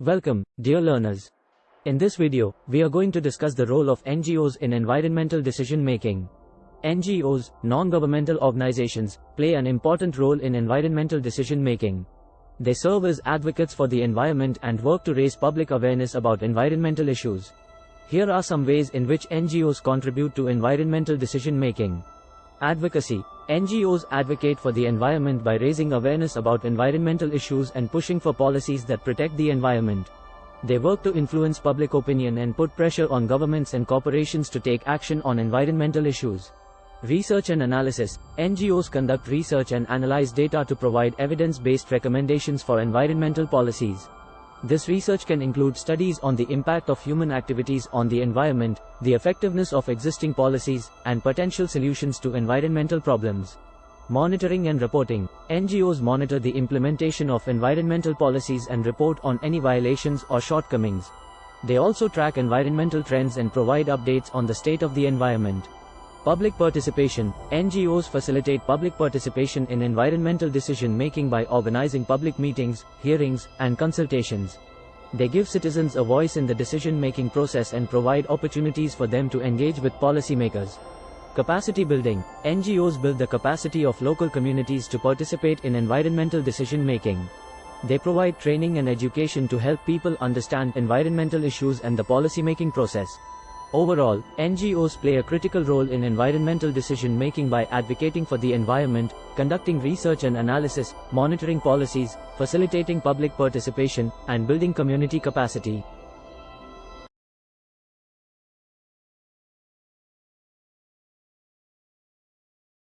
Welcome, dear learners. In this video, we are going to discuss the role of NGOs in environmental decision making. NGOs, non-governmental organizations, play an important role in environmental decision making. They serve as advocates for the environment and work to raise public awareness about environmental issues. Here are some ways in which NGOs contribute to environmental decision making. Advocacy NGOs advocate for the environment by raising awareness about environmental issues and pushing for policies that protect the environment. They work to influence public opinion and put pressure on governments and corporations to take action on environmental issues. Research and analysis NGOs conduct research and analyze data to provide evidence based recommendations for environmental policies. This research can include studies on the impact of human activities on the environment, the effectiveness of existing policies, and potential solutions to environmental problems. Monitoring and reporting NGOs monitor the implementation of environmental policies and report on any violations or shortcomings. They also track environmental trends and provide updates on the state of the environment. Public participation NGOs facilitate public participation in environmental decision making by organizing public meetings, hearings, and consultations. They give citizens a voice in the decision making process and provide opportunities for them to engage with policymakers. Capacity building NGOs build the capacity of local communities to participate in environmental decision making. They provide training and education to help people understand environmental issues and the policymaking process. Overall, NGOs play a critical role in environmental decision making by advocating for the environment, conducting research and analysis, monitoring policies, facilitating public participation, and building community capacity.